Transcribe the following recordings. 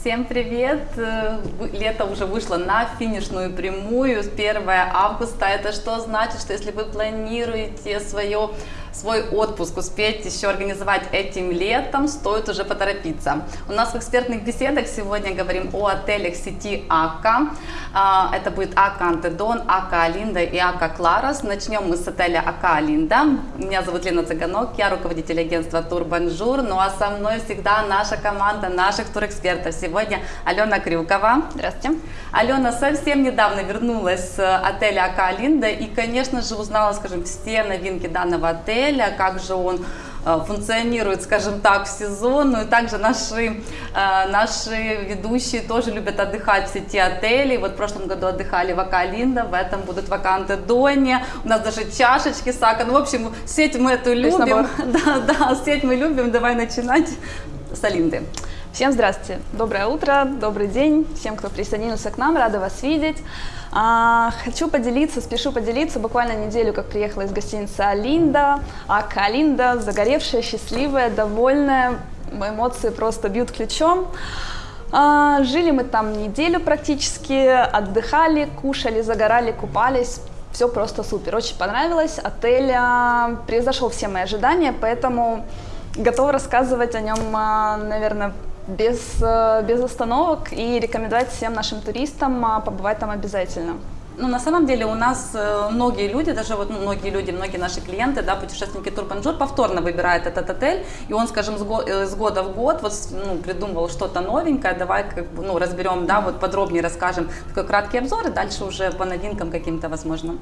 Всем привет! Э, лето уже вышло на финишную прямую, 1 августа. Это что значит, что если вы планируете свое свой отпуск успеть еще организовать этим летом, стоит уже поторопиться. У нас в экспертных беседах сегодня говорим о отелях сети Akka. А, это будет Akka Antedon, Akka Alinda и Akka Claros. Начнем мы с отеля Akka Alinda. Меня зовут Лена Цыганок, я руководитель агентства Турбонжур. Ну а со мной всегда наша команда наших турэкспертов. Сегодня Алена Крюкова. Здравствуйте. Алена совсем недавно вернулась с отеля АКА Алинда и, конечно же, узнала, скажем, все новинки данного отеля отеля, как же он э, функционирует, скажем так, в сезон. Ну и также наши, э, наши ведущие тоже любят отдыхать в сети отелей. Вот в прошлом году отдыхали в Акалинда, в этом будут ваканты Дони. У нас даже чашечки сака. Ну, в общем, сеть мы эту любим. Да, да, сеть мы любим. Давай начинать с Алинды. Всем здравствуйте, доброе утро, добрый день всем, кто присоединился к нам, рада вас видеть. А, хочу поделиться, спешу поделиться, буквально неделю, как приехала из гостиницы Алинда, Ака Алинда, загоревшая, счастливая, довольная, эмоции просто бьют ключом. А, жили мы там неделю практически, отдыхали, кушали, загорали, купались, все просто супер, очень понравилось, отель а, превзошел все мои ожидания, поэтому готова рассказывать о нем, наверное, без, э, без остановок и рекомендовать всем нашим туристам а, побывать там обязательно. Ну, на самом деле у нас э, многие люди, даже вот ну, многие люди, многие наши клиенты, да, путешественники Турбонжур повторно выбирают этот отель, и он, скажем, с, го э, с года в год вот, ну, придумывал что-то новенькое, давай как бы, ну, разберем, да, вот подробнее расскажем такой краткий обзор, и дальше уже по новинкам каким-то возможно.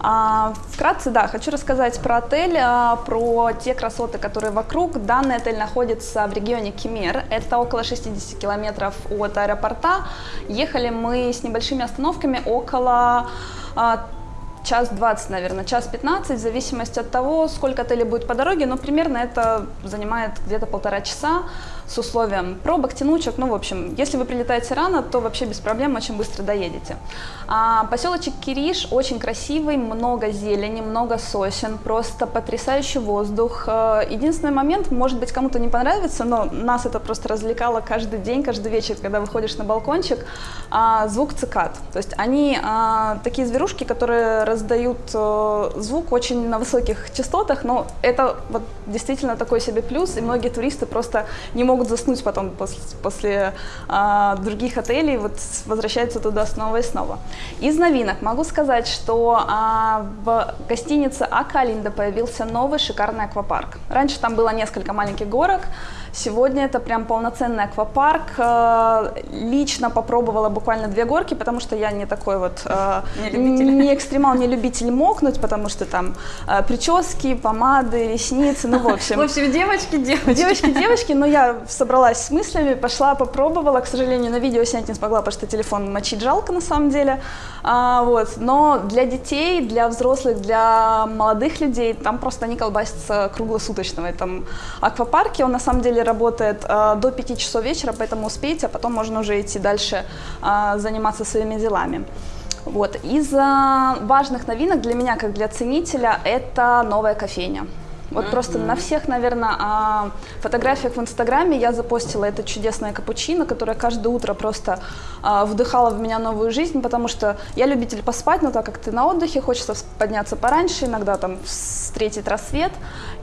А, вкратце, да, хочу рассказать про отель, а, про те красоты, которые вокруг. Данный отель находится в регионе Кемер, это около 60 километров от аэропорта. Ехали мы с небольшими остановками около а, час 20, наверное, час 15, в зависимости от того, сколько отелей будет по дороге, но примерно это занимает где-то полтора часа с условием пробок, тянучек, ну, в общем, если вы прилетаете рано, то вообще без проблем очень быстро доедете. А, поселочек Кириш очень красивый, много зелени, много сосен, просто потрясающий воздух. А, единственный момент, может быть, кому-то не понравится, но нас это просто развлекало каждый день, каждый вечер, когда выходишь на балкончик, а, звук цикад. То есть они а, такие зверушки, которые раздают а, звук очень на высоких частотах, но это вот действительно такой себе плюс, и многие туристы просто не могут могут заснуть потом после, после а, других отелей, вот возвращаются туда снова и снова. Из новинок могу сказать, что а, в гостинице Акалинда появился новый шикарный аквапарк. Раньше там было несколько маленьких горок, Сегодня это прям полноценный аквапарк. Э, лично попробовала буквально две горки, потому что я не такой вот э, не, не экстремал, не любитель мокнуть, потому что там э, прически, помады, ресницы, ну в общем. В общем, девочки, девочки. Девочки, девочки, но я собралась с мыслями, пошла, попробовала. К сожалению, на видео снять не смогла, потому что телефон мочить жалко на самом деле. А, вот. Но для детей, для взрослых, для молодых людей там просто они колбасятся круглосуточно в этом. Он на самом деле работает э, до 5 часов вечера, поэтому успейте, а потом можно уже идти дальше э, заниматься своими делами. Вот. Из важных новинок для меня, как для ценителя, это новая кофейня. Вот просто на всех, наверное, а, фотографиях в Инстаграме я запостила это чудесное капучино, которое каждое утро просто а, вдыхало в меня новую жизнь, потому что я любитель поспать, но так как ты на отдыхе, хочется подняться пораньше, иногда там встретить рассвет.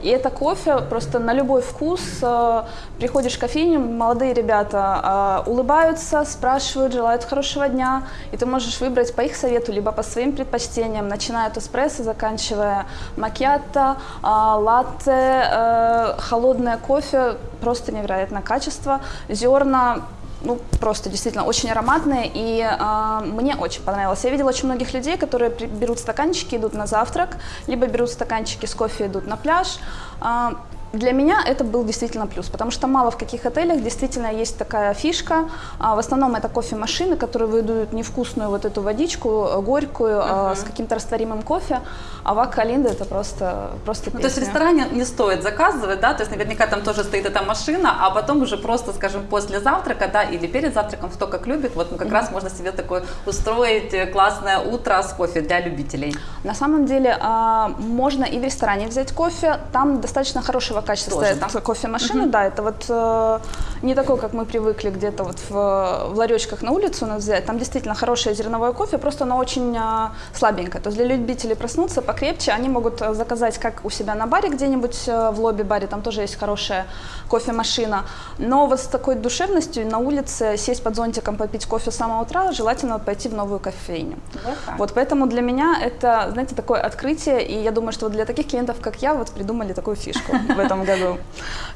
И это кофе просто на любой вкус. А, приходишь в кофейню, молодые ребята улыбаются, спрашивают, желают хорошего дня, и ты можешь выбрать по их совету, либо по своим предпочтениям, начиная от эспрессо, заканчивая макиатто, латте, латте, э, холодное кофе, просто невероятное качество, зерна, ну, просто действительно очень ароматные, и э, мне очень понравилось. Я видела очень многих людей, которые берут стаканчики, идут на завтрак, либо берут стаканчики с кофе, идут на пляж. Э, для меня это был действительно плюс, потому что мало в каких отелях действительно есть такая фишка. А, в основном это кофемашины, которые выдают невкусную вот эту водичку, э, горькую, uh-huh. с каким-то растворимым кофе. А в Акалинда это просто, просто ну, То есть в ресторане не стоит заказывать, да? То есть наверняка там тоже стоит эта машина, а потом уже просто, скажем, после завтрака, да, или перед завтраком, кто как любит, вот ну, как uh-huh. раз можно себе такое устроить э, классное утро с кофе для любителей. На самом деле а, можно и в ресторане взять кофе, там достаточно хорошего качества Тоже, стоят да? кофемашины, да, это вот э, не такой, как мы привыкли где-то вот в, в ларечках на улицу нас взять, там действительно хорошее зерновое кофе, просто оно очень э, слабенькое, то есть для любителей проснуться покрепче, они могут э, заказать как у себя на баре где-нибудь э, в лобби-баре, там тоже есть хорошая кофемашина, но вот с такой душевностью на улице сесть под зонтиком, попить кофе с самого утра, желательно пойти в новую кофейню. Вот так. Вот поэтому для меня это, знаете, такое открытие, и я думаю, что вот для таких клиентов, как я, вот придумали такую фишку в этом году.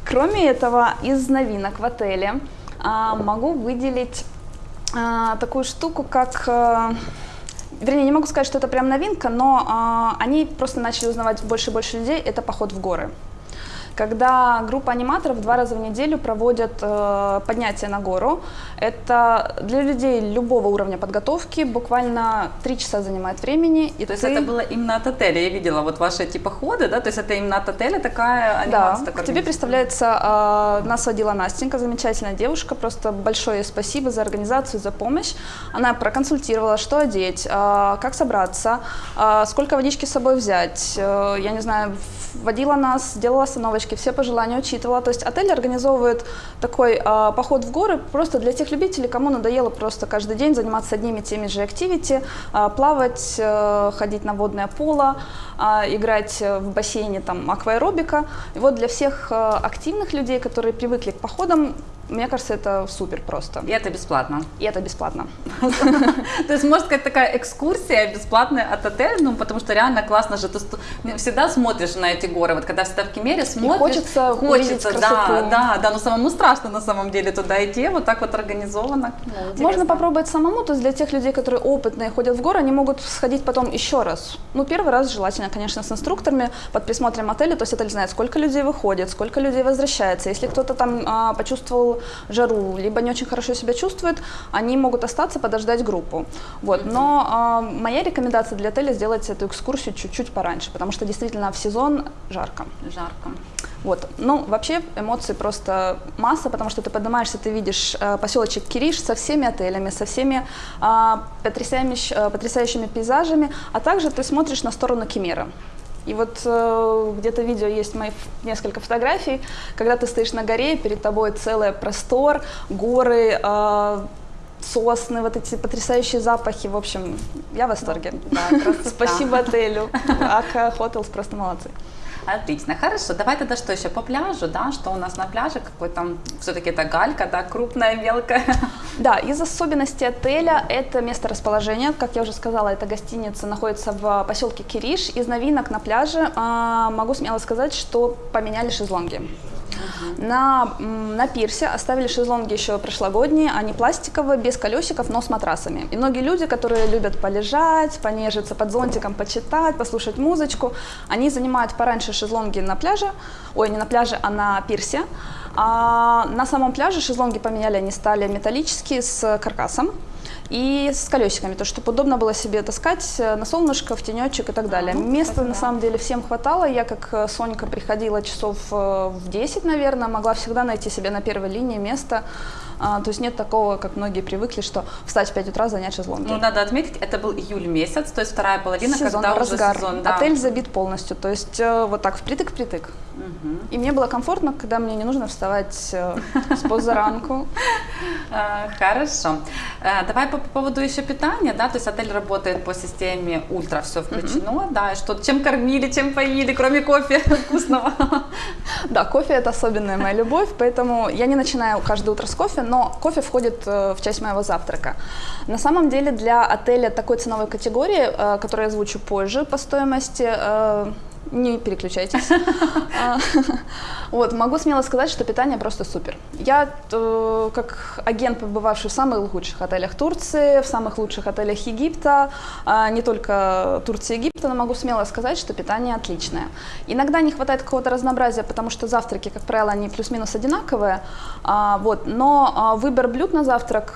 Кроме этого, из новинок в отеле а, могу выделить а, такую штуку, как... а, Вернее, не могу сказать, что это прям новинка, но а, они просто начали узнавать больше и больше людей, это поход в горы. Когда группа аниматоров два раза в неделю проводят э, поднятие на гору, это для людей любого уровня подготовки буквально три часа занимает времени. И То есть ты- это было именно от отеля, я видела вот ваши эти походы, да, то есть это именно от отеля такая Да, анимация. к такая тебе представляется, э, нас водила Настенька, замечательная девушка, просто большое спасибо за организацию, за помощь. Она проконсультировала, что одеть, э, как собраться, э, сколько водички с собой взять, э, я не знаю, в- водила нас, делала остановочки, все пожелания учитывала. То есть отель организовывает такой э, поход в горы просто для тех любителей, кому надоело просто каждый день заниматься одними и теми же активити, э, плавать, э, ходить на водное поло, э, играть в бассейне там акваэробика. И вот для всех э, активных людей, которые привыкли к походам, мне кажется, это супер просто. И это бесплатно. И это бесплатно. То есть, можно сказать, такая экскурсия бесплатная от отеля, ну, потому что реально классно же. Ты сто- всегда смотришь на эти горы, вот когда всегда в Кемере смотришь. хочется хочется, да, да, да, но самому страшно на самом деле туда идти, вот так вот организовано. Ну, Можно попробовать самому, то есть для тех людей, которые опытные, ходят в горы, они могут сходить потом еще раз. Ну, первый раз желательно, конечно, с инструкторами, под присмотром отеля, то есть отель знает, сколько людей выходит, сколько людей возвращается. Если кто-то там а, почувствовал жару, либо не очень хорошо себя чувствует, они могут остаться, подождать группу. Вот. Но а, моя рекомендация для отеля сделать эту экскурсию чуть-чуть пораньше, потому что действительно в сезон жарко. Жарко. Вот. Ну, вообще эмоций просто масса, потому что ты поднимаешься, ты видишь э, поселочек Кириш со всеми отелями, со всеми а, потрясающими, э, потрясающими пейзажами, а также ты смотришь на сторону Кемера. И вот э, где-то видео есть мои несколько фотографий, когда ты стоишь на горе, перед тобой целый простор, горы, э, сосны, вот эти потрясающие запахи. В общем, я в восторге. Да. Спасибо отелю. Ака Hotels просто молодцы. Отлично, хорошо. Давай тогда что еще по пляжу, да? Что у нас на пляже? Какой там все-таки это галька, да, крупная, мелкая. Да, из особенностей отеля это место расположения. Как я уже сказала, эта гостиница находится в поселке Кириш. Из новинок на пляже а, могу смело сказать, что поменяли шезлонги. На, м, на пирсе оставили шезлонги еще прошлогодние, они пластиковые, без колесиков, но с матрасами. И многие люди, которые любят полежать, понежиться под зонтиком, почитать, послушать музычку, они занимают пораньше шезлонги на пляже, ой, не на пляже, а на пирсе. А на самом пляже шезлонги поменяли, они стали металлические с каркасом и с колесиками, то чтобы удобно было себе таскать э, на солнышко, в тенечек и так далее. ну, Места кстати, на да. самом деле всем хватало. Я как э, Сонька приходила часов э, в 10, наверное, могла всегда найти себе на первой линии место. А, то есть нет такого, как многие привыкли, что встать в 5 утра, занять шезлонги. Ну, надо отметить, это был июль месяц, то есть вторая половина, сезон, когда разгар. уже сезон, да. Отель забит полностью, то есть э, вот так впритык-впритык. Мгм. И мне было комфортно, когда мне не нужно вставать э, с позаранку. А, Хорошо. А, Давай по поводу еще питания, да, то есть отель работает по системе ультра, все включено, да, что, чем кормили, чем поили, кроме кофе вкусного. Да, кофе это особенная моя любовь, поэтому я не начинаю каждое утро с кофе, но кофе входит э, в часть моего завтрака. На самом деле для отеля такой ценовой категории, э, которую я озвучу позже по стоимости, э, не переключайтесь. А, Вот, могу смело сказать, что питание просто супер. Я, э, как агент, побывавший в самых лучших отелях Турции, в самых лучших отелях Египта, а, не только Турции и Египта, но могу смело сказать, что питание отличное. Иногда не хватает какого-то разнообразия, потому что завтраки, как правило, они плюс-минус одинаковые, а, вот, но выбор блюд на завтрак,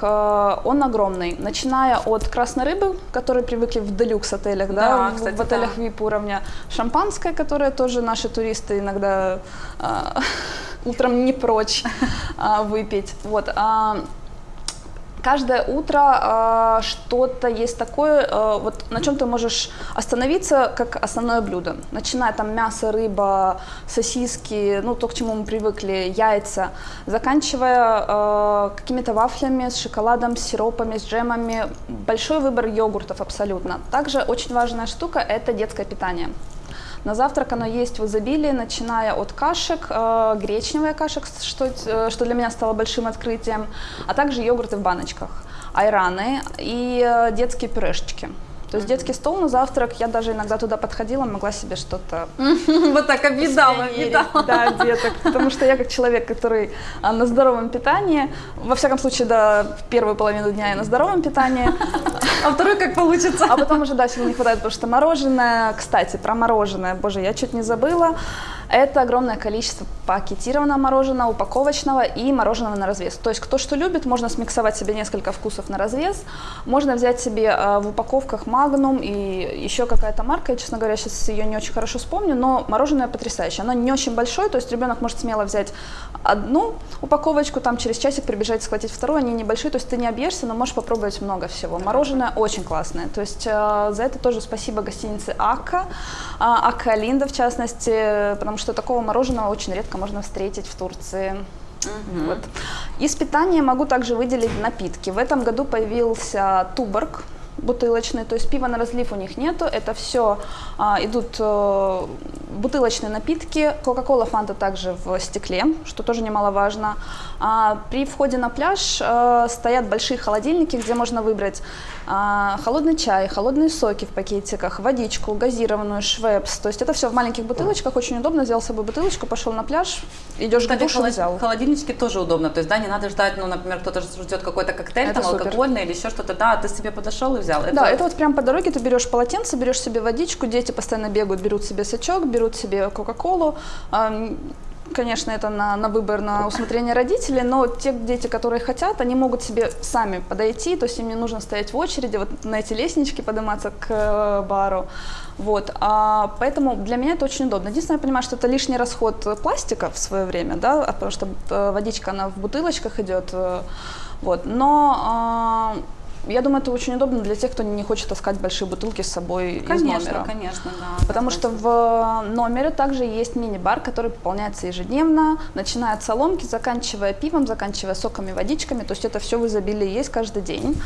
он огромный, начиная от красной рыбы, которые привыкли в делюкс отелях, да, Да, в- кстати, в отелях да. VIP уровня, шампанское, которое тоже наши туристы иногда а, утром не прочь а, выпить. Вот. а, каждое утро э, что-то есть такое, э, вот на чем ты можешь остановиться как основное блюдо. Начиная там мясо, рыба, сосиски, ну то, к чему мы привыкли, яйца, заканчивая э, какими-то вафлями с шоколадом, с сиропами, с джемами. Большой выбор йогуртов абсолютно. Также очень важная штука – это детское питание. На завтрак оно есть в изобилии, начиная от кашек, э, гречневая каша, что, э, что для меня стало большим открытием, а также йогурты в баночках, айраны и э, детские пюрешечки. То есть детский стол на завтрак, я даже иногда туда подходила, могла себе что-то... Вот так объедала, объедала. Да, деток, потому что я как человек, который а, на здоровом питании, во всяком случае, да, первую половину дня я на здоровом питании. А второй как получится? А потом уже, да, сил не хватает, потому что мороженое, кстати, про мороженое, боже, я чуть не забыла. Это огромное количество пакетированного мороженого, упаковочного и мороженого на развес. То есть кто что любит, можно смиксовать себе несколько вкусов на развес. Можно взять себе э, в упаковках Magnum и еще какая-то марка, я, честно говоря, сейчас ее не очень хорошо вспомню, но мороженое потрясающее. Оно не очень большое, то есть ребенок может смело взять одну упаковочку, там через часик прибежать, схватить вторую, они небольшие, то есть ты не объешься, но можешь попробовать много всего. Мороженое очень классное, то есть э, за это тоже спасибо гостинице Ака, э, Ака Линда в частности, потому что такого мороженого очень редко можно встретить в Турции. Угу. Вот. Из питания могу также выделить напитки. В этом году появился Туборг, бутылочный, то есть пива на разлив у них нету, это все а, идут а, бутылочные напитки, Кока-Кола, Фанта также в стекле, что тоже немаловажно. А, при входе на пляж а, стоят большие холодильники, где можно выбрать а, холодный чай, холодные соки в пакетиках, водичку, газированную, швепс, то есть это все в маленьких бутылочках, очень удобно, взял с собой бутылочку, пошел на пляж, идешь Кстати, к душу, холод... взял. Холодильнички тоже удобно, то есть да, не надо ждать, ну, например, кто-то ждет какой-то коктейль, это там супер. алкогольный или еще что-то, да, ты себе подошел и взял. Это... Да, это вот прям по дороге ты берешь полотенце, берешь себе водичку, дети постоянно бегают, берут себе сачок, берут себе кока-колу. Конечно, это на, на выбор, на усмотрение родителей, но те дети, которые хотят, они могут себе сами подойти, то есть им не нужно стоять в очереди, вот на эти лестнички подниматься к э, бару. Вот, а, поэтому для меня это очень удобно. Единственное, я понимаю, что это лишний расход пластика в свое время, да, потому что э, водичка, она в бутылочках идет, э, вот, но а, я думаю, это очень удобно для тех, кто не хочет таскать большие бутылки с собой конечно, из номера. Конечно, да. Потому что в номере также есть мини-бар, который пополняется ежедневно, начиная от соломки, заканчивая пивом, заканчивая соками, водичками. То есть это все в изобилии есть каждый день.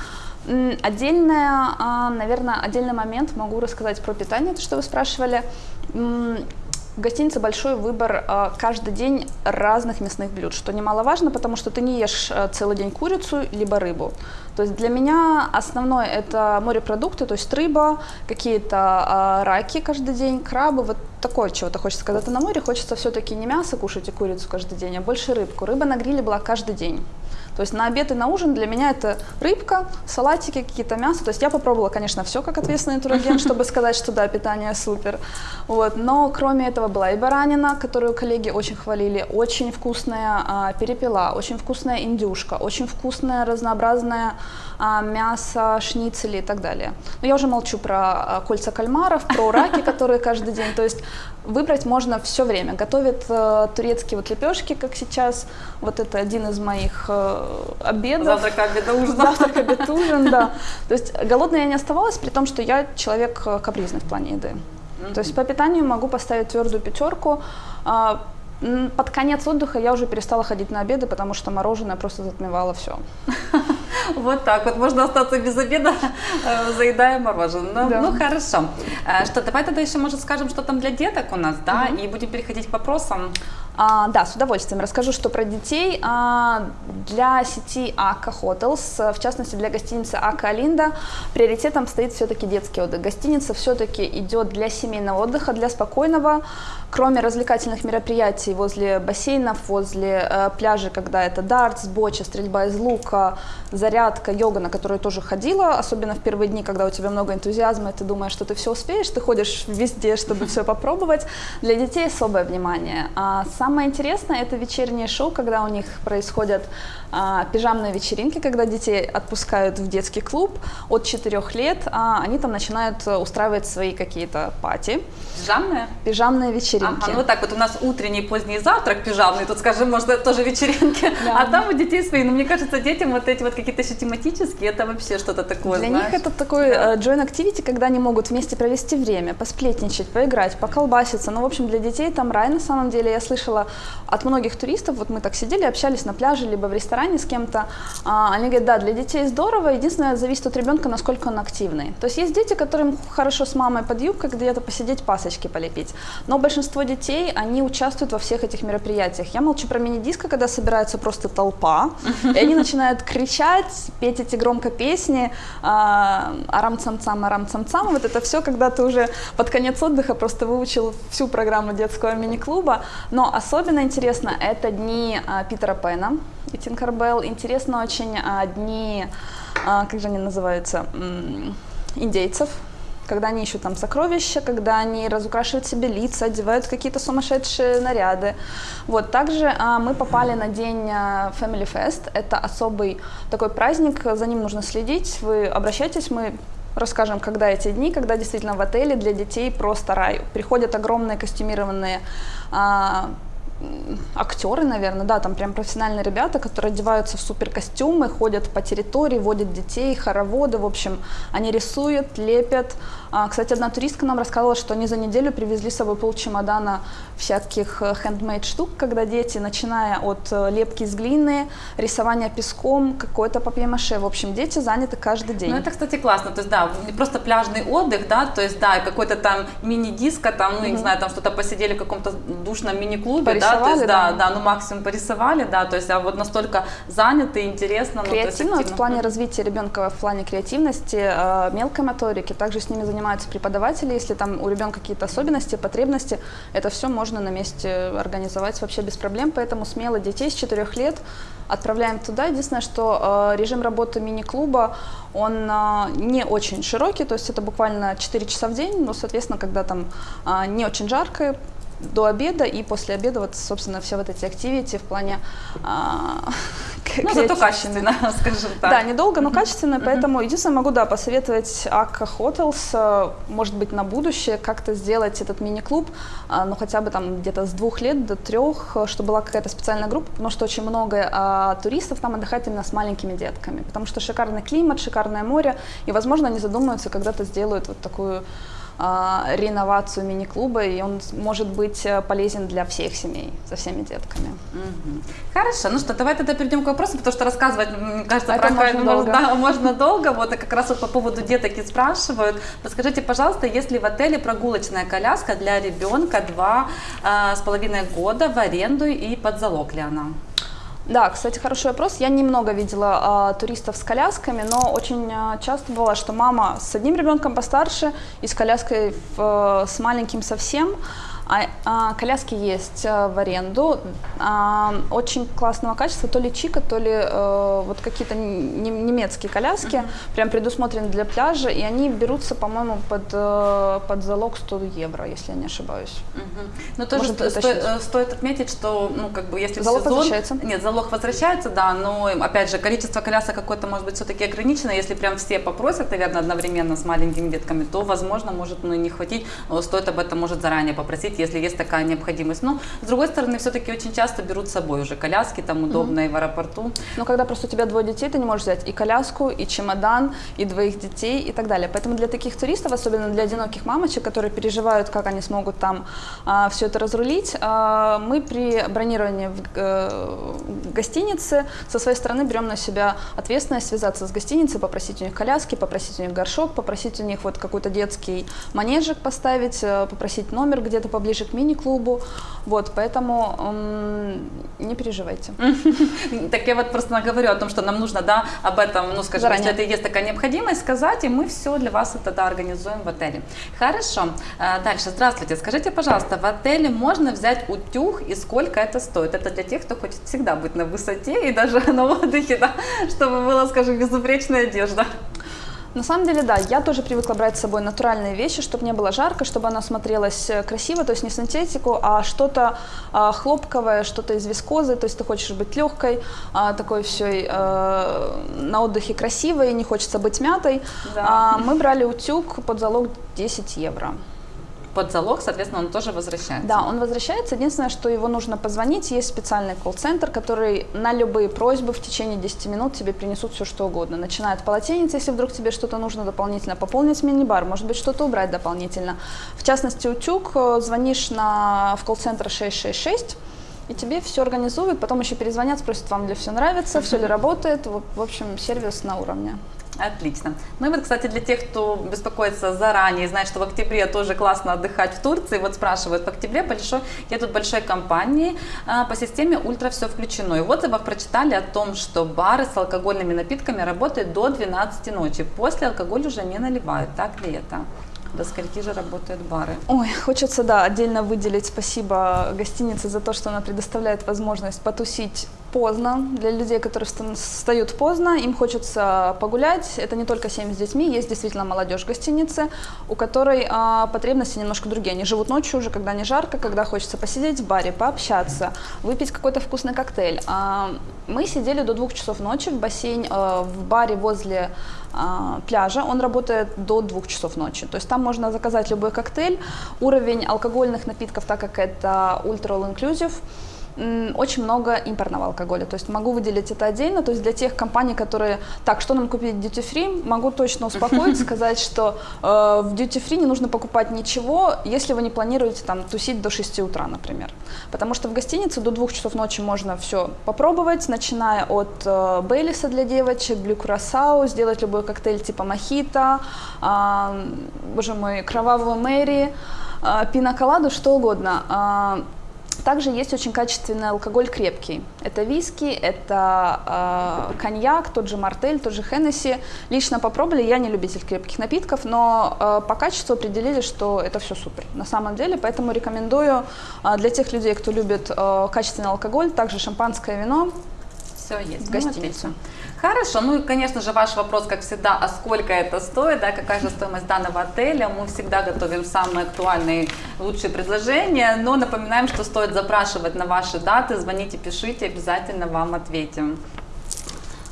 Отдельная, наверное, отдельный момент могу рассказать про питание, то, что вы спрашивали. В гостинице большой выбор э, каждый день разных мясных блюд, что немаловажно, потому что ты не ешь э, целый день курицу либо рыбу. То есть для меня основное это морепродукты, то есть рыба, какие-то э, раки каждый день, крабы, вот такое чего-то хочется. Когда ты на море, хочется все-таки не мясо кушать и курицу каждый день, а больше рыбку. Рыба на гриле была каждый день. То есть на обед и на ужин для меня это рыбка, салатики, какие-то мясо. То есть я попробовала, конечно, все как ответственный турагент, чтобы сказать, что да, питание супер. Вот. Но кроме этого была и баранина, которую коллеги очень хвалили, очень вкусная а, перепела, очень вкусная индюшка, очень вкусная разнообразная а, мясо, шницели и так далее. Но я уже молчу про а, кольца кальмаров, про раки, которые каждый день. То есть выбрать можно все время. Готовят э, турецкие вот лепешки, как сейчас. Вот это один из моих э, обедов. Завтрак, обед, ужин. Завтрак, обед, ужин, да. То есть голодной я не оставалась, при том, что я человек э, капризный в плане еды. То есть по питанию могу поставить твердую пятерку. А, под конец отдыха я уже перестала ходить на обеды, потому что мороженое просто затмевало все. Вот так вот, можно остаться без обеда, э, заедая мороженое. Ну, да. ну хорошо. Э, что, давай тогда еще, может, скажем, что там для деток у нас, да, и будем переходить к вопросам. А, да, с удовольствием расскажу, что про детей. А, для сети Ака Hotels, в частности для гостиницы Ака Алинда, приоритетом стоит все-таки детский отдых. Гостиница все-таки идет для семейного отдыха, для спокойного, кроме развлекательных мероприятий возле бассейнов, возле э, пляжа, когда это дартс, боча, стрельба из лука, зарядка, йога, на которую тоже ходила, особенно в первые дни, когда у тебя много энтузиазма, и ты думаешь, что ты все успеешь, ты ходишь везде, чтобы все попробовать. Для детей особое внимание. А самое интересное это вечернее шоу, когда у них происходят а, пижамные вечеринки, когда детей отпускают в детский клуб от 4 лет, а, они там начинают устраивать свои какие-то пати. Пижамные? Пижамные вечеринки. Ага, ну вот так вот у нас утренний, поздний завтрак пижамный, тут, скажем, может, это тоже вечеринки, да. а там у детей свои. Но мне кажется, детям вот эти вот какие-то еще тематические, это вообще что-то такое, Для знаешь? них это такой да. Э, joint activity, когда они могут вместе провести время, посплетничать, поиграть, поколбаситься. Ну, в общем, для детей там рай на самом деле. Я слышала от многих туристов, вот мы так сидели, общались на пляже, либо в ресторане с кем-то, а, они говорят, да, для детей здорово, единственное, зависит от ребенка, насколько он активный. То есть есть дети, которым хорошо с мамой под юбкой где-то посидеть, пасочки полепить. Но большинство детей, они участвуют во всех этих мероприятиях. Я молчу про мини-диско, когда собирается просто толпа, и они начинают кричать, петь эти громко песни, а, арам-цам-цам, арам-цам-цам. Вот это все, когда ты уже под конец отдыха просто выучил всю программу детского мини-клуба. Но особенно интересно это дни а, Питера Пэна и Тинкербелл. Интересно очень а, дни, как же они называются, индейцев, когда они ищут там сокровища, когда они разукрашивают себе лица, одевают какие-то сумасшедшие наряды. Вот, также а, мы попали на день а, Family Fest, это особый такой праздник, за ним нужно следить, вы обращайтесь, мы расскажем, когда эти дни, когда действительно в отеле для детей просто рай. Приходят огромные костюмированные а, актеры, наверное, да, там прям профессиональные ребята, которые одеваются в супер костюмы, ходят по территории, водят детей, хороводы, в общем, они рисуют, лепят. А, кстати, одна туристка нам рассказала, что они за неделю привезли с собой пол чемодана всяких хендмейд э, штук, когда дети, начиная от э, лепки из глины, рисования песком, какой-то папье-маше, в общем, дети заняты каждый день. Ну, это, кстати, классно, то есть, да, не просто пляжный отдых, да, то есть, да, какой-то там мини-диско, там, ну, mm-hmm. не знаю, там что-то посидели в каком-то душном мини-клубе, да, то есть, да, да, да, ну, максимум порисовали, да, то есть, а вот настолько заняты, интересно. Креативно, ну, вот в плане развития ребенка, в плане креативности, э, мелкой моторики, также с ними занимаются преподаватели, если там у ребенка какие-то особенности, потребности, это все можно на месте организовать вообще без проблем, поэтому смело детей с 4 лет отправляем туда. Единственное, что э, режим работы мини-клуба, он э, не очень широкий, то есть это буквально 4 часа в день, но, соответственно, когда там э, не очень жарко, до обеда и после обеда вот, собственно, все вот эти активити в плане а, ну, зато качественно, скажем так. Да, недолго, но качественно, поэтому единственное могу, да, посоветовать Akka Hotels, э, может быть, на будущее как-то сделать этот мини-клуб, а, ну, хотя бы там где-то с двух лет до трех, э, чтобы была какая-то специальная группа, потому что очень много туристов там отдыхает именно с маленькими детками, потому что шикарный климат, шикарное море, и, возможно, они задумаются, когда-то сделают вот такую реновацию мини-клуба, и он может быть э, полезен для всех семей, со всеми детками. Угу. Хорошо, ну что, давай тогда перейдем к вопросу, потому что рассказывать, мне кажется, Это про можно долго. Да, можно долго. Вот и как раз вот по поводу деток и спрашивают. Расскажите, пожалуйста, есть ли в отеле прогулочная коляска для ребенка два а, с половиной года в аренду и под залог ли она? Да, кстати, хороший вопрос. Я немного видела а, туристов с колясками, но очень а, часто бывало, что мама с одним ребенком постарше и с коляской в, с маленьким совсем. А, а, коляски есть а, в аренду, а, очень классного качества, то ли Чика, то ли а, вот какие-то немецкие коляски, uh-huh. прям предусмотрены для пляжа, и они берутся, по-моему, под, а, под залог 100 евро, если я не ошибаюсь. Uh-huh. Но тоже сто, сто, стоит отметить, что, ну, как бы, если залог сезон... возвращается? Нет, залог возвращается, да, но, опять же, количество колясок какое-то, может быть, все-таки ограничено, если прям все попросят, наверное, одновременно с маленькими детками, то, возможно, может, ну, не хватить, но стоит об этом, может, заранее попросить, быть, если есть такая необходимость. Но, с другой стороны, все-таки очень часто берут с собой уже коляски, там удобно mm-hmm. и в аэропорту. Но когда просто у тебя двое детей, ты не можешь взять и коляску, и чемодан, и двоих детей, и так далее. Поэтому для таких туристов, особенно для одиноких мамочек, которые переживают, как они смогут там а, все это разрулить, а, мы при бронировании в, в гостинице со своей стороны берем на себя ответственность связаться с гостиницей, попросить у них коляски, попросить у них горшок, попросить у них вот какой-то детский манежик поставить, э, попросить номер где-то по поближе к мини-клубу, вот, поэтому эм, не переживайте. Так я вот просто говорю о том, что нам нужно, да, об этом, ну, скажем, если это есть такая необходимость, сказать, и мы все для вас это, да, организуем в отеле. Хорошо, э, дальше, здравствуйте, скажите, пожалуйста, в отеле можно взять утюг и сколько это стоит? Это для тех, кто хочет всегда быть на высоте и даже на отдыхе, да, чтобы была, скажем, безупречная одежда. На самом деле, да, я тоже привыкла брать с собой натуральные вещи, чтобы не было жарко, чтобы она смотрелась э, красиво, то есть не синтетику, а что-то а, хлопковое, что-то из вискозы, то есть ты хочешь быть легкой, а, такой все а, на отдыхе красивой, не хочется быть мятой. Да. А, мы брали утюг под залог 10 евро. Под залог, соответственно, он тоже возвращается. Да, он возвращается. Единственное, что его нужно позвонить. Есть специальный колл-центр, который на любые просьбы в течение 10 минут тебе принесут все, что угодно. Начиная от полотенец, если вдруг тебе что-то нужно дополнительно, пополнить мини-бар, может быть, что-то убрать дополнительно. В частности, утюг, э, звонишь на, в колл-центр 666, и тебе все организуют, потом еще перезвонят, спросят, вам ли все нравится, все ли работает. В в общем, сервис на уровне. Отлично. Ну и вот, кстати, для тех, кто беспокоится заранее, знает, что в октябре тоже классно отдыхать в Турции, вот спрашивают, в октябре большой, едут большой компании а, по системе ультра все включено. И в отзывах прочитали о том, что бары с алкогольными напитками работают до 12 ночи. После алкоголь уже не наливают. Так ли это? До скольки же работают бары? Ой, хочется, да, отдельно выделить спасибо гостинице за то, что она предоставляет возможность потусить поздно. Для людей, которые вста- встают поздно, им хочется погулять. Это не только семьи с детьми, есть действительно молодежь в гостинице, у которой а, потребности немножко другие. Они живут ночью уже, когда не жарко, когда хочется посидеть в баре, пообщаться, выпить какой-то вкусный коктейль. А, мы сидели до двух часов ночи в бассейн, э, в баре возле а, пляжа. Он работает до двух часов ночи. То есть там можно заказать любой коктейль. Уровень алкогольных напитков, так как это ультра all inclusive, очень много импортного алкоголя. То есть могу выделить это отдельно. То есть для тех компаний, которые, так, что нам купить duty free, могу точно успокоить, сказать, что э, в duty free не нужно покупать ничего, если вы не планируете там тусить до 6 утра, например. Потому что в гостинице до 2 часов ночи можно все попробовать, начиная от э, Бейлиса для девочек, Блю Курасау, сделать любой коктейль типа мохито, э, боже мой, кровавую Мэри, э, пиноколаду, что угодно. Э, также есть очень качественный алкоголь крепкий. Это виски, это э, коньяк, тот же мартель, тот же Хеннесси. Лично попробовали, я не любитель крепких напитков, но э, по качеству определили, что это все супер на самом деле. Поэтому рекомендую э, для тех людей, кто любит э, качественный алкоголь, также шампанское вино, Все есть. В Ну, гостиницу. Хорошо, ну и, конечно же, ваш вопрос, как всегда, а сколько это стоит, да, какая же стоимость данного отеля. Мы всегда готовим самые актуальные, лучшие предложения, но напоминаем, что стоит запрашивать на ваши даты, звоните, пишите, обязательно вам ответим.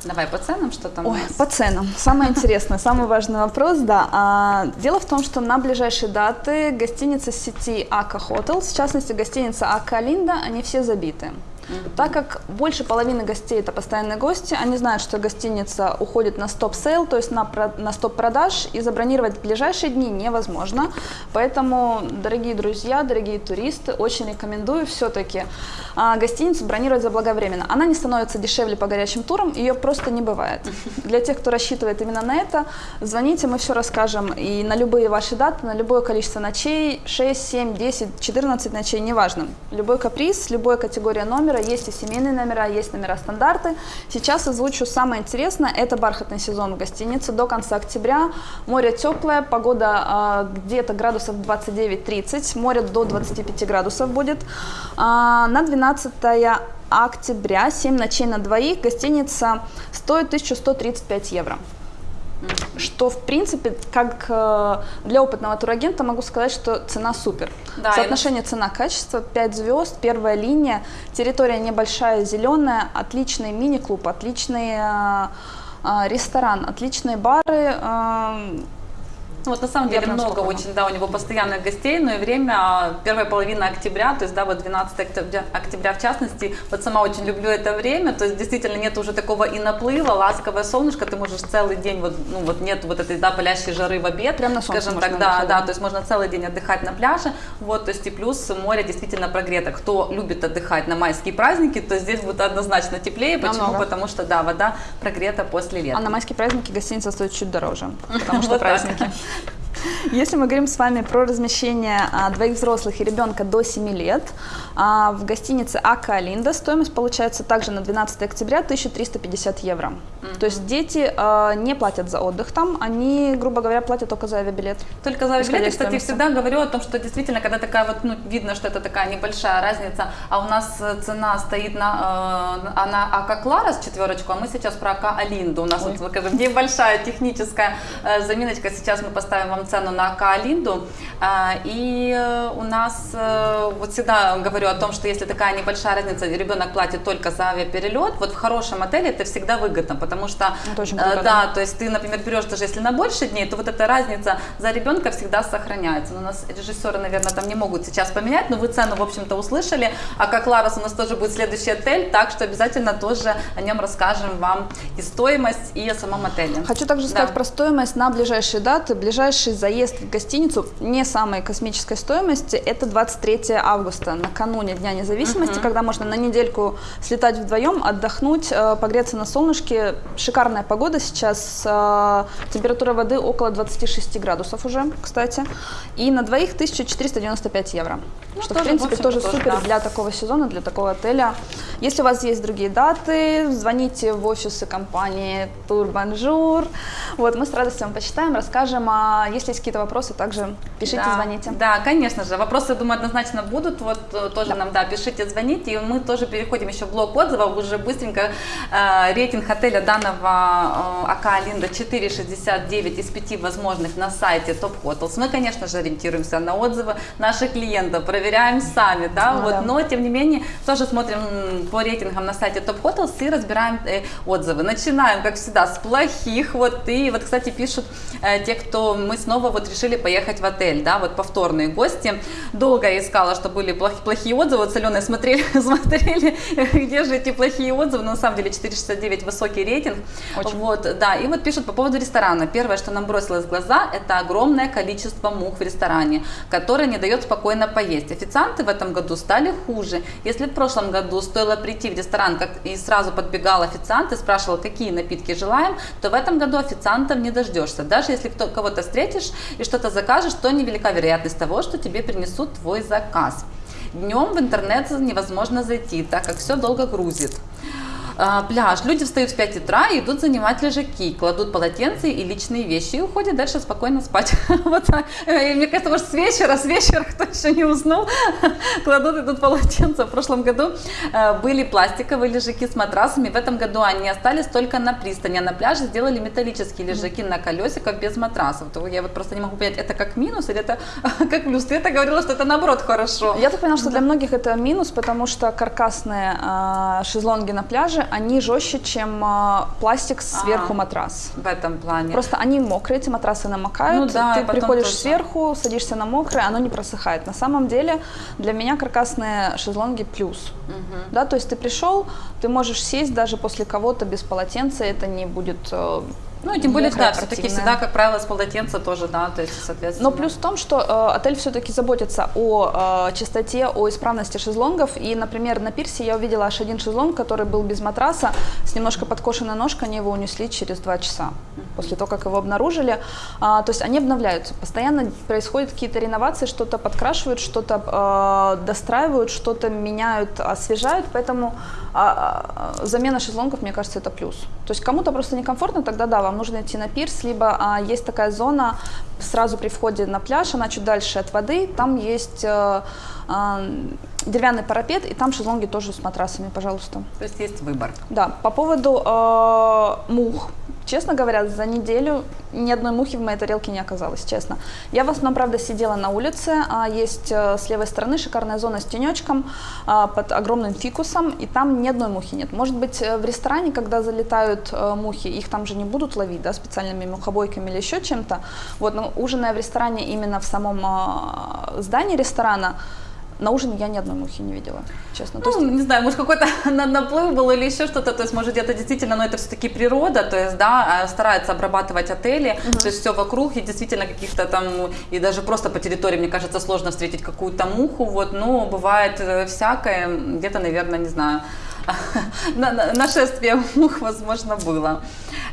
Давай по ценам, что там Ой, по ценам. Самое интересное, самый важный вопрос, да. А, дело в том, что на ближайшие даты гостиницы сети Ака Hotels, в частности гостиница Ака Линда, они все забиты. Так как больше половины гостей это постоянные гости, они знают, что гостиница уходит на stop-sale, то есть на, на стоп-продаж, и забронировать в ближайшие дни невозможно. Поэтому, дорогие друзья, дорогие туристы, очень рекомендую все-таки а, гостиницу бронировать заблаговременно. Она не становится дешевле по горячим турам, ее просто не бывает. Для тех, кто рассчитывает именно на это, звоните, мы все расскажем. И на любые ваши даты, на любое количество ночей, 6, 7, 10, 14 ночей, неважно. Любой каприз, любая категория номера, есть и семейные номера, есть номера стандарты. Сейчас озвучу самое интересное, это бархатный сезон в гостинице до конца октября. Море теплое, погода а, где-то градусов 29-30, море до 25 градусов будет. А, на 12 октября, 7 ночей на двоих, гостиница стоит 1135 евро. Что, в принципе, как э, для опытного турагента могу сказать, что цена супер. Да, и Соотношение цена-качество 5 звезд, первая линия, территория небольшая, зеленая, отличный мини-клуб, отличный э, э, ресторан, отличные бары. Ну, вот на самом деле прям много очень, да, у него постоянных гостей, но и время, а, первая половина октября, то есть, да, вот 12 октября, октября в частности, вот сама очень люблю это время, то есть, действительно, нет уже такого и наплыва, ласковое солнышко, ты можешь целый день, вот, ну, вот нет вот этой, да, палящей жары в обед, Прям на солнце скажем так, да, да, то есть, можно целый день отдыхать на пляже, вот, то есть, и плюс море действительно прогрето, кто любит отдыхать на майские праздники, то здесь будет однозначно теплее, почему? Намного. Потому что, да, вода прогрета после лета. а на майские праздники гостиница стоит чуть дороже, потому что праздники. Если мы говорим с вами про размещение а, двоих взрослых и ребенка до 7 лет, а, в гостинице Ака Алинда стоимость получается также на 12 октября 1350 евро. Mm-hmm. То есть дети а, не платят за отдых там, они, грубо говоря, платят только за авиабилет. Только за авиабилет. Я, кстати, всегда говорю о том, что действительно, когда такая вот, ну, видно, что это такая небольшая разница, а у нас э, цена стоит на, э, на Ака Кларас четверочку, а мы сейчас про Ака Алинду. У нас Ой. вот, скажем, небольшая техническая э, заминочка. Сейчас мы поставим вам цену на Ака Алинду. Э, и э, у нас, э, вот всегда говорю о том, что если такая небольшая разница, ребенок платит только за авиаперелет, вот в хорошем отеле это всегда выгодно, потому что, э, да, то есть ты, например, берешь даже если на больше дней, то вот эта разница за ребенка всегда сохраняется. Но у нас режиссеры, наверное, там не могут сейчас поменять, но вы цену, в общем-то, услышали. А как Ларос у нас тоже будет следующий отель, так что обязательно тоже о нем расскажем вам и стоимость, и о самом отеле. Хочу также сказать да. про стоимость на ближайшие даты. Ближайший заезд в гостиницу не самой космической стоимости, это 23 августа, накануне Дня независимости, uh-huh. когда можно на недельку слетать вдвоем, отдохнуть, э, погреться на солнышке. Шикарная погода сейчас, э, температура воды около 26 градусов уже, кстати. И на двоих 1495 евро. Ну, что, тоже, в принципе, в тоже, тоже супер да. для такого сезона, для такого отеля. Если у вас есть другие даты, звоните в офисы компании Турбонжур. Вот, мы с радостью вам почитаем, расскажем. А если есть какие-то вопросы, также пишите, да. звоните. Да, конечно же. Вопросы, думаю, однозначно будут. Вот э, тоже да. нам, да, пишите, звоните. И мы тоже переходим еще в блок отзывов. Уже быстренько э, рейтинг отеля данного э, АК Линда 4,69 из 5 возможных на сайте Top Hotels. Мы, конечно же, ориентируемся на отзывы наших клиентов, проверяем сами, да, ну, вот, да. но тем не менее тоже смотрим по рейтингам на сайте Top Hotels и разбираем э, отзывы. Начинаем, как всегда, с плохих, вот, и вот, кстати, пишут э, те, кто мы снова вот решили поехать в отель, да, вот повторные гости. Долго я искала, что были плохие, плохие отзывы, вот с Аленой смотрели, смотрели, где же эти плохие отзывы, но на самом деле 469 высокий рейтинг, Очень. вот, да, и вот пишут по поводу ресторана. Первое, что нам бросилось в глаза, это огромное количество мух в ресторане, которое не дает спокойно поесть. Официанты в этом году стали хуже. Если в прошлом году стоило прийти в ресторан как и сразу подбегал официант и спрашивал, какие напитки желаем, то в этом году официантов не дождешься. Даже если кто, кого-то встретишь и что-то закажешь, то невелика вероятность того, что тебе принесут твой заказ. Днем в интернет невозможно зайти, так как все долго грузит. А, пляж. Люди встают в 5 утра и идут занимать лежаки, кладут полотенца и личные вещи и уходят дальше спокойно спать. вот так. И мне кажется, может, с вечера, с вечера, кто еще не уснул, кладут идут полотенца. В прошлом году э, были пластиковые лежаки с матрасами, в этом году они остались только на пристани, а на пляже сделали металлические лежаки на колесиках без матрасов. То я вот просто не могу понять, это как минус или это как плюс? Ты это говорила, что это наоборот хорошо. Я так поняла, что для многих это минус, потому что каркасные э, шезлонги на пляже они жестче, чем э, пластик сверху а, матрас. В этом плане. Просто они мокрые, эти матрасы намокают. Ну, да, ты приходишь тоже. сверху, садишься на мокрое, оно не просыхает. На самом деле для меня каркасные шезлонги плюс. Угу. Да, то есть ты пришел, ты можешь сесть даже после кого-то без полотенца, это не будет э, ну, тем более, да, все-таки всегда, как правило, с полотенца тоже, да, то есть, соответственно. Но плюс в том, что э, отель все-таки заботится о э, чистоте, о исправности шезлонгов. И, например, на пирсе я увидела аж один шезлонг, который был без матраса, с немножко подкошенной ножкой, они его унесли через два часа после того, как его обнаружили. А, то есть они обновляются. Постоянно происходят какие-то реновации, что-то подкрашивают, что-то э, достраивают, что-то меняют, освежают. Поэтому а, замена шезлонгов, мне кажется, это плюс. То есть кому-то просто некомфортно, тогда да, вам нужно идти на пирс, либо а, есть такая зона сразу при входе на пляж, она чуть дальше от воды, там есть а, а, деревянный парапет, и там шезлонги тоже с матрасами, пожалуйста. То есть есть выбор. Да, по поводу э, мух. Честно говоря, за неделю ни одной мухи в моей тарелке не оказалось, честно. Я в основном, правда, сидела на улице, а есть э, с левой стороны шикарная зона с тенечком э, под огромным фикусом, и там ни одной мухи нет. Может быть, э, в ресторане, когда залетают э, мухи, их там же не будут ловить, да, специальными мухобойками или еще чем-то. Вот, но ужиная в ресторане именно в самом э, здании ресторана, на ужин я ни одной мухи не видела, честно. Ну, то есть... не знаю, может какой-то наплыв был или еще что-то, то есть может где-то действительно, но это все-таки природа, то есть, да, а, старается обрабатывать отели, угу. то есть все вокруг, и действительно каких-то там, и даже просто по территории, мне кажется, сложно встретить какую-то муху, вот, но бывает э, всякое, где-то, наверное, не знаю, на- на- нашествие мух, возможно, было.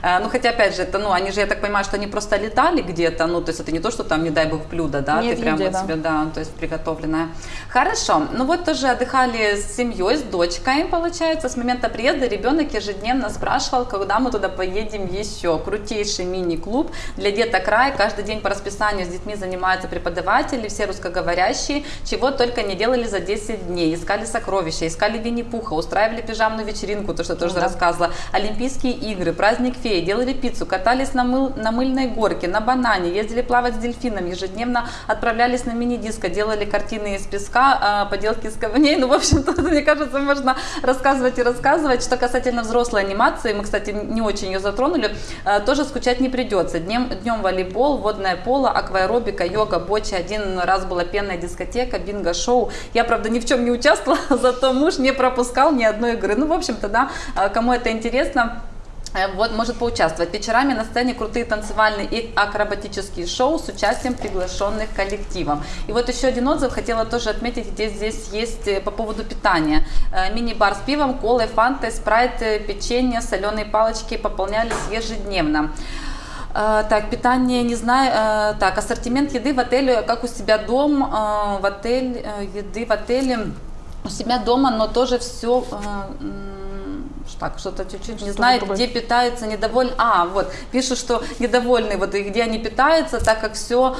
Э, Ну, хотя, опять же, это, ну, они же, я так понимаю, что они просто летали где-то, ну, то есть это не то, что там, не дай бог, блюдо, да, Нет, ты прям вот да. себе, да, то есть приготовленное. Хорошо, ну вот тоже отдыхали с семьей, с дочкой, получается, с момента приезда ребенок ежедневно спрашивал, когда мы туда поедем еще. Крутейший мини-клуб для деток рай, каждый день по расписанию с детьми занимаются преподаватели, все русскоговорящие, чего только не делали за 10 дней. Искали сокровища, искали Винни-Пуха, устраивали пижамную вечеринку, то, что тоже да. рассказывала, Олимпийские игры, праздник феи, делали пиццу, катались на, мыл, на мыльной горке, на банане, ездили плавать с дельфином, ежедневно отправлялись на мини-диско, делали картины из песка, а, поделки из камней. Ну, в общем-то, мне кажется, можно рассказывать и рассказывать. Что касательно взрослой анимации, мы, кстати, не очень ее затронули, а, тоже скучать не придется. Днем, днем волейбол, водное поло, акваэробика, йога, боча. Один раз была пенная дискотека, бинго-шоу. Я, правда, ни в чем не участвовала, зато муж не пропускал ни одной игры. Ну, в общем-то, да, а, кому это интересно, Э, Вот, может поучаствовать. Вечерами на сцене крутые танцевальные и акробатические шоу с участием приглашенных коллективов. И вот еще один отзыв хотела тоже отметить, где здесь есть э, по поводу питания. Э, Мини-бар с пивом, колой, фантой, спрайт, печенье, соленые палочки пополнялись ежедневно. Так, питание, не знаю. Так, ассортимент еды в отеле, как у себя дом, в отель, еды в отеле у себя дома, но тоже все так, что-то чуть-чуть не знает, другое. где питаются недовольны. А, вот, пишут, что недовольны, вот, и где они питаются, так как все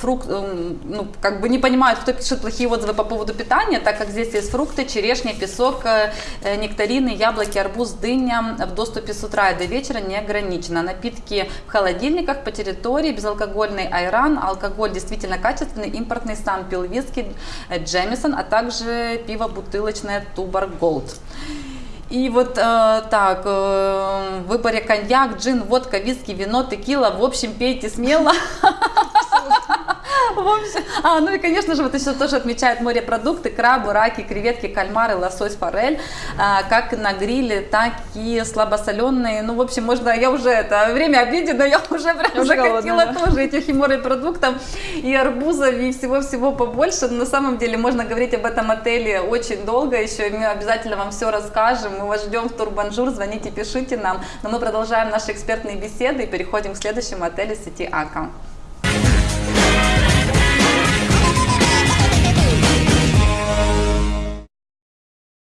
фрукт, м, ну, как бы не понимают, кто пишет плохие отзывы по поводу питания, так как здесь есть фрукты, черешня, песок, э, э, нектарины, яблоки, арбуз, дыня в доступе с утра и до вечера не ограничено. Напитки в холодильниках по территории, безалкогольный айран, алкоголь действительно качественный, импортный сам пил виски, э, Джемисон, а также пиво бутылочное Тубар Голд. И вот э, так, э, в выборе коньяк, джин, водка, виски, вино, текила, в общем, пейте смело. В общем, а, ну и, конечно же, вот еще тоже отмечают морепродукты, крабы, раки, креветки, кальмары, лосось, форель, а, как на гриле, так и слабосоленые. Ну, в общем, можно, я уже, это время обеда, но я уже прям Уже захотела голодная, тоже этих и морепродуктов, и арбузов, и всего-всего побольше. Но на самом деле можно говорить об этом отеле очень долго еще, и мы обязательно вам все расскажем. Мы вас ждем в Турбонжур, звоните, пишите нам. Но мы продолжаем наши экспертные беседы и переходим к следующему отелю сети Akka.